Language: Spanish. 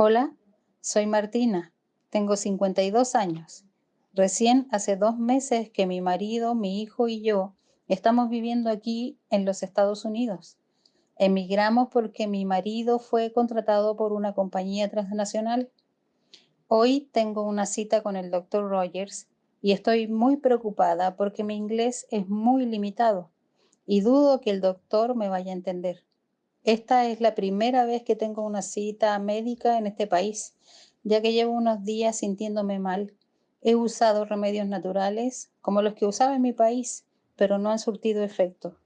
Hola, soy Martina, tengo 52 años. Recién hace dos meses que mi marido, mi hijo y yo estamos viviendo aquí en los Estados Unidos. Emigramos porque mi marido fue contratado por una compañía transnacional. Hoy tengo una cita con el doctor Rogers y estoy muy preocupada porque mi inglés es muy limitado y dudo que el doctor me vaya a entender. Esta es la primera vez que tengo una cita médica en este país, ya que llevo unos días sintiéndome mal. He usado remedios naturales como los que usaba en mi país, pero no han surtido efecto.